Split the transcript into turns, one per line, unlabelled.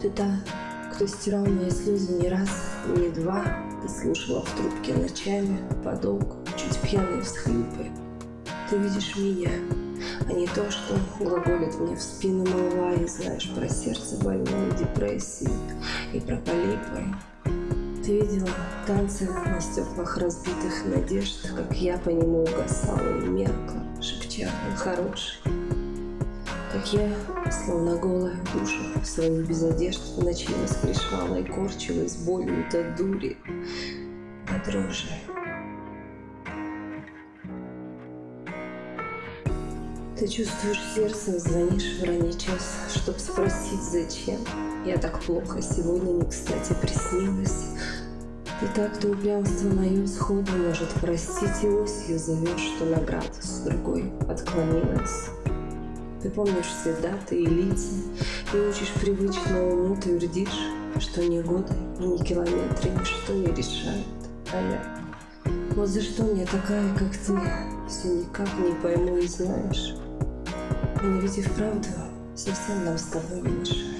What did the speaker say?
Ты та, кто стирал мои слезы не раз, не два. Ты слушала в трубке ночами, подолгу, чуть пьяные всхлипы. Ты видишь меня, а не то, что глаголит мне в спину молва И знаешь про сердце больное, депрессии и про полипы. Ты видела танцы на стеклах разбитых надежд, Как я по нему угасала и меркла, шепча, он хороший. Как я, словно голая душа, своих без одежд в ночи воскрешала и корчилась болью до дури, до дрожи. Ты чувствуешь сердцем, звонишь в ранний час, Чтоб спросить, зачем. Я так плохо сегодня не кстати приснилась. Ты так, кто упрямство мое сходу может простить, И осью зовешь, что на градус другой отклонилась. Ты помнишь все даты и лица, И учишь привычно уму, твердишь, Что ни годы ни километры Ничто не решают, а я... Вот за что мне такая, как ты, Все никак не пойму и знаешь. Мне ведь и вправду совсем нам с тобой не мешает.